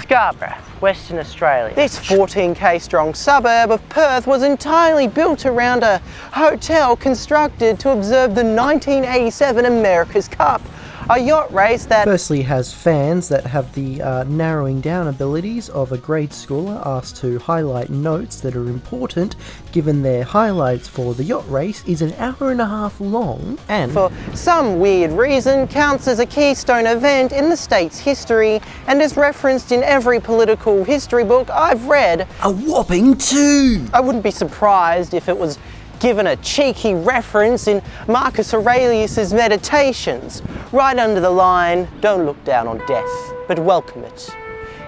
Scarborough, Western Australia. This 14k strong suburb of Perth was entirely built around a hotel constructed to observe the 1987 America's Cup a yacht race that firstly has fans that have the uh, narrowing down abilities of a grade schooler asked to highlight notes that are important given their highlights for the yacht race is an hour and a half long and for some weird reason counts as a keystone event in the state's history and is referenced in every political history book I've read. A whopping two! I wouldn't be surprised if it was given a cheeky reference in Marcus Aurelius's Meditations, right under the line, don't look down on death, but welcome it.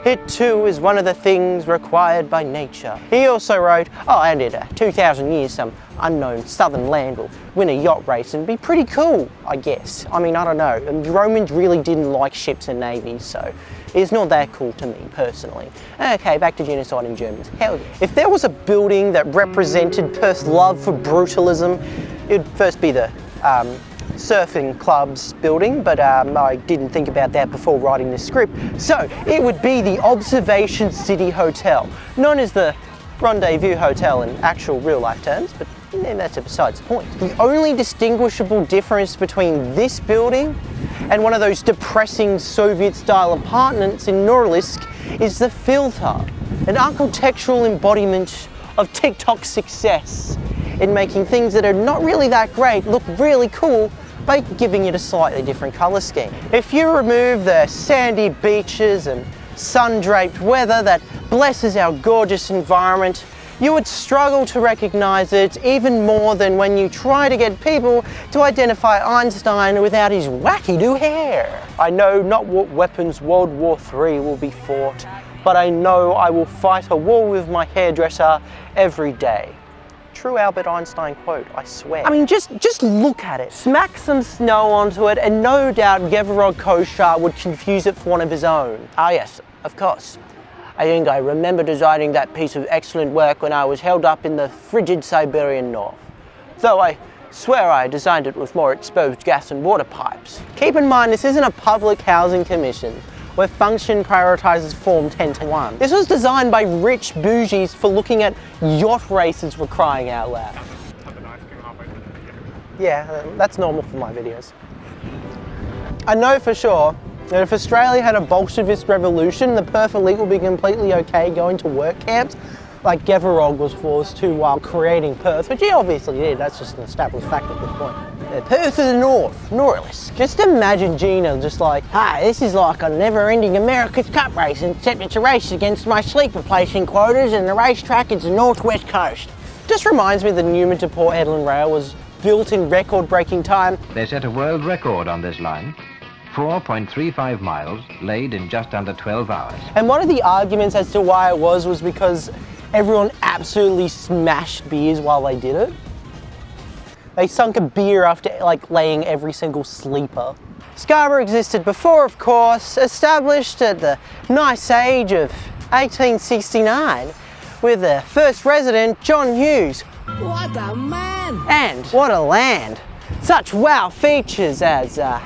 It too is one of the things required by nature. He also wrote, oh and in uh, 2,000 years some unknown southern land will win a yacht race and be pretty cool, I guess. I mean, I don't know, the Romans really didn't like ships and navies, so it's not that cool to me, personally. Okay, back to genocide in Germans. Hell yeah. If there was a building that represented Perth's love for brutalism, it'd first be the um, surfing club's building, but um, I didn't think about that before writing this script. So it would be the Observation City Hotel, known as the Rendezvous Hotel in actual real life terms, but that's besides the point. The only distinguishable difference between this building and one of those depressing Soviet-style apartments in Norilsk is the filter, an architectural embodiment of TikTok success in making things that are not really that great look really cool by giving it a slightly different colour scheme. If you remove the sandy beaches and sun-draped weather that blesses our gorgeous environment, you would struggle to recognise it even more than when you try to get people to identify Einstein without his wacky-do hair. I know not what weapons World War III will be fought, but I know I will fight a war with my hairdresser every day. True Albert Einstein quote, I swear. I mean, just, just look at it. Smack some snow onto it and no doubt Gevorog Koshar would confuse it for one of his own. Ah yes, of course. I I remember designing that piece of excellent work when I was held up in the frigid Siberian north. Though I swear I designed it with more exposed gas and water pipes. Keep in mind this isn't a public housing commission where function prioritises form 10 to 1. This was designed by rich bougies for looking at yacht races for crying out loud. Yeah, that's normal for my videos. I know for sure if Australia had a Bolshevist revolution, the Perth elite would be completely okay going to work camps like Gevorog was forced to while creating Perth, which he obviously did, that's just an established fact at this point. Perth to the north, Norilsk. Just imagine Gina just like, hey, this is like a never-ending America's Cup race, except it's a race against my sleeper placing quotas and the racetrack is the northwest coast. Just reminds me the Newman to Port Hedland rail was built in record-breaking time. They set a world record on this line. 4.35 miles, laid in just under 12 hours. And one of the arguments as to why it was was because everyone absolutely smashed beers while they did it. They sunk a beer after like laying every single sleeper. Scarborough existed before, of course, established at the nice age of 1869 with the first resident, John Hughes. What a man! And what a land! Such wow features as uh,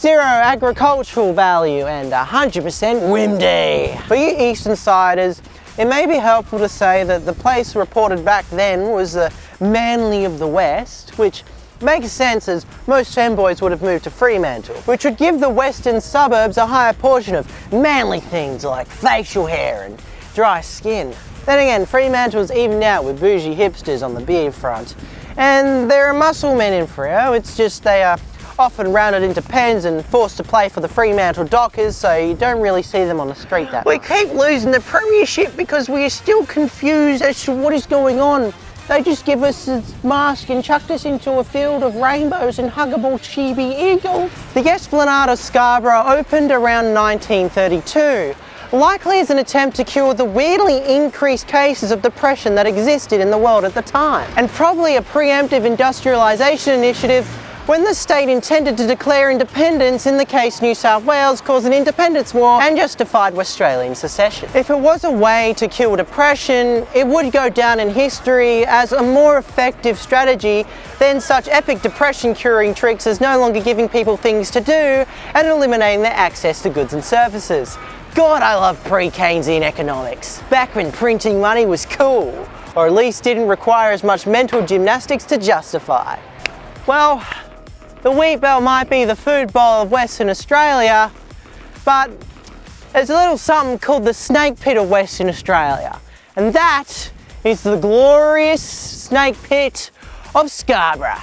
zero agricultural value and 100% windy. For you Eastern Siders, it may be helpful to say that the place reported back then was the Manly of the West, which makes sense as most femboys would have moved to Fremantle, which would give the western suburbs a higher portion of manly things like facial hair and dry skin. Then again, Fremantle's evened out with bougie hipsters on the beer front. And there are muscle men in Freo, it's just they are often rounded into pens and forced to play for the Fremantle Dockers, so you don't really see them on the street that We much. keep losing the premiership because we are still confused as to what is going on. They just give us a mask and chucked us into a field of rainbows and huggable chibi eagles. The Esplanade of Scarborough opened around 1932 likely as an attempt to cure the weirdly increased cases of depression that existed in the world at the time, and probably a preemptive industrialisation initiative when the state intended to declare independence in the case New South Wales caused an independence war and justified Australian secession. If it was a way to kill depression, it would go down in history as a more effective strategy than such epic depression curing tricks as no longer giving people things to do and eliminating their access to goods and services. God, I love pre-Keynesian economics. Back when printing money was cool, or at least didn't require as much mental gymnastics to justify. Well, the wheat belt might be the food bowl of Western Australia, but there's a little something called the snake pit of Western Australia. And that is the glorious snake pit of Scarborough.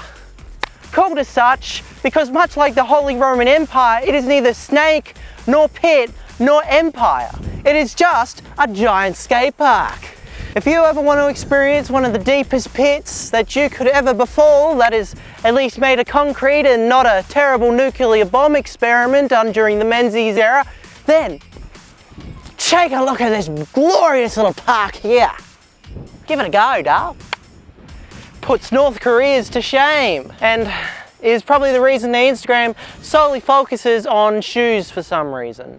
Called as such because much like the Holy Roman Empire, it is neither snake nor pit nor empire. It is just a giant skate park. If you ever want to experience one of the deepest pits that you could ever befall, that is at least made of concrete and not a terrible nuclear bomb experiment done during the Menzies era, then take a look at this glorious little park here. Give it a go, Dale. Puts North Korea's to shame and is probably the reason the Instagram solely focuses on shoes for some reason.